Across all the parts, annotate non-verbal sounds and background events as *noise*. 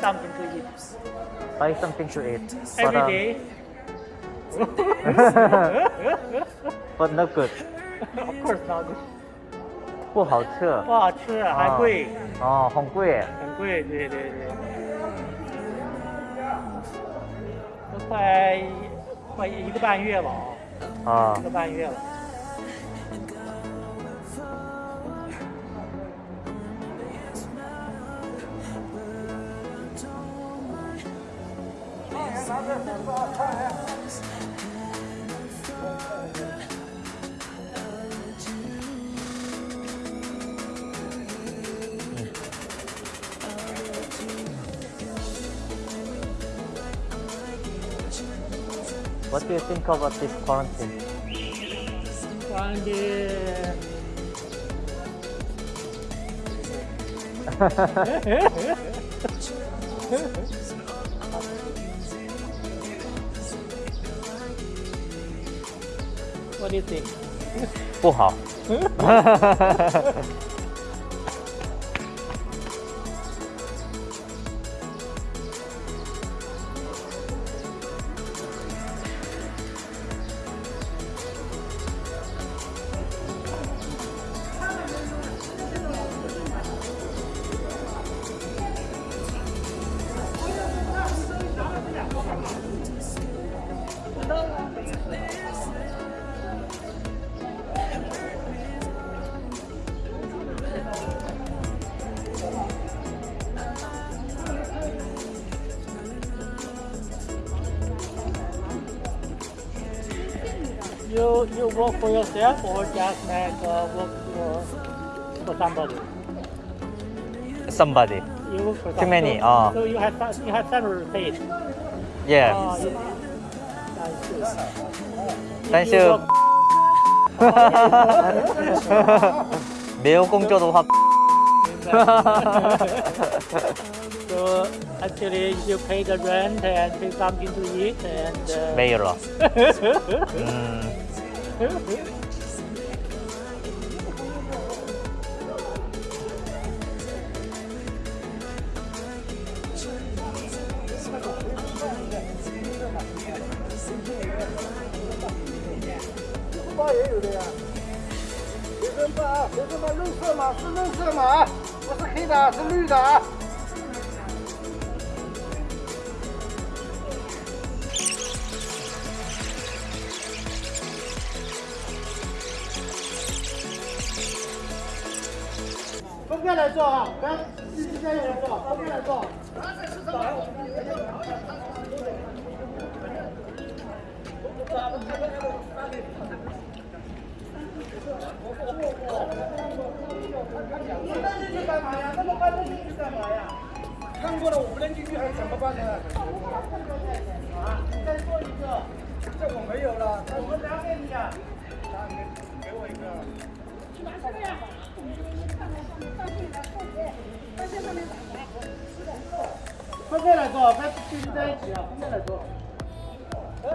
something to eat Buy something to eat. every but, uh, day. but not good. of course not. 不好吃。不好吃，还贵，哦，很贵。很贵，对对对。都快快一个半月了啊，啊一个半月了。What do you think about this quarantine? 关 *laughs* What do you think? *laughs* 不好。*laughs* you, you work for yourself or just like uh, work for, for somebody? Somebody. You work for Too somebody. many. Uh. So you have you have several paid. Yeah. Uh, you, Thank you. 매우 공짜로 화. so actually you pay the rent and pay something to eat and uh... 매일로. 음. *laughs* 也有的呀。学生证啊，学生证绿色码是绿色码，不是黑的，是绿的分开来做啊，不要自己家里来做，分开来做。你扔进去干嘛呀？那么扔进去干嘛呀？看过了，我不扔进去还怎么办呢？啊，再做一个，这我没有了，分开来做，不要聚集在一起啊，分开来做。哎，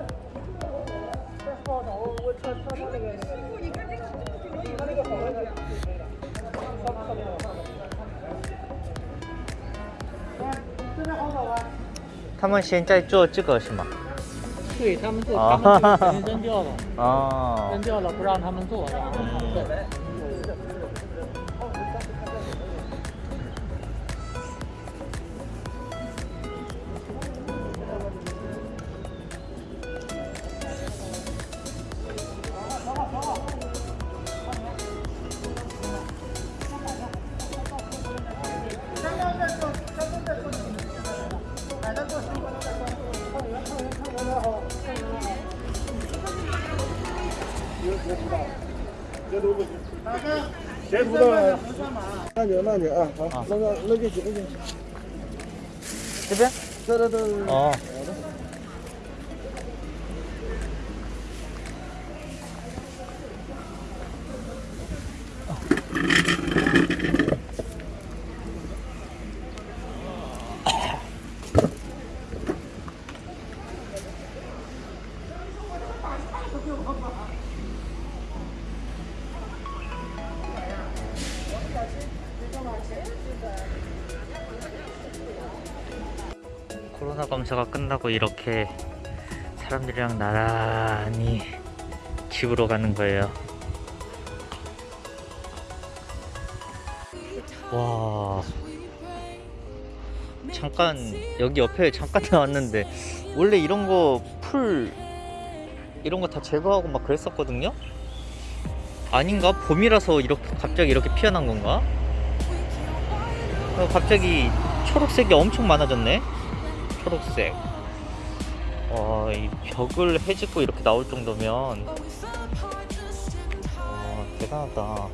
再放上我我穿穿他那个那个这个，他那个好那个。上上面有上面。来，这边好。他们现在做这个是吗？对他们做，啊他们就肯定扔掉了，*laughs* 哦扔，掉了不让他们做，然截图到行，截图到了。慢点，慢点啊，好，那个，那就行不行？这边，都都都都。哦。 코로나 검사가 끝나고 이렇게 사람들이랑 나란히 집으로 가는 거예요. 와. 잠깐 여기 옆에 잠깐 *laughs* 나왔는데 원래 이런 거 풀 이런 거 다 제거하고 막 그랬었거든요. 아닌가? 봄이라서 이렇게 갑자기 이렇게 피어난 건가? 어, 갑자기 초록색이 엄청 많아졌네. 초록색. 와, 이 벽을 해집고 이렇게 나올 정도면 와, 대단하다.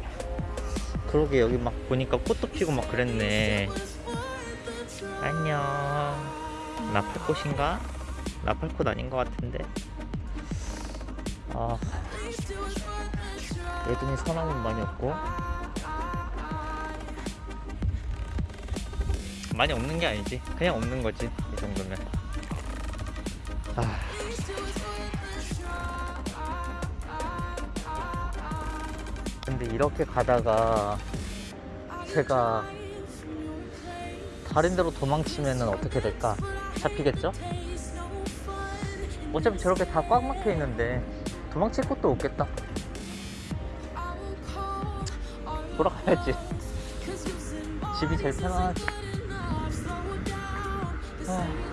그러게 여기 막 보니까 꽃도 피고 막 그랬네. 안녕. 나팔꽃인가? 나팔꽃 아닌 것 같은데. 아, 애들이 사람은 많이 없고. 많이 없는 게 아니지. 그냥 없는 거지. 이 정도면. 아. 근데 이렇게 가다가 제가 다른 데로 도망치면 어떻게 될까? 잡히겠죠? 어차피 저렇게 다 꽉 막혀 있는데 도망칠 곳도 없겠다. 돌아가야지. 집이 제일 편하지. Oh.